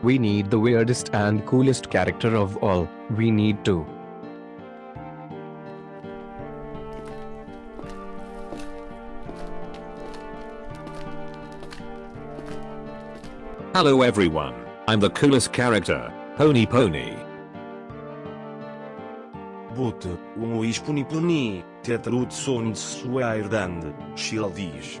We need the weirdest and coolest character of all. We need to. Hello everyone, I'm the coolest character, Pony Pony. But, um ispuni puni, tetrut sons suairdand, shildish.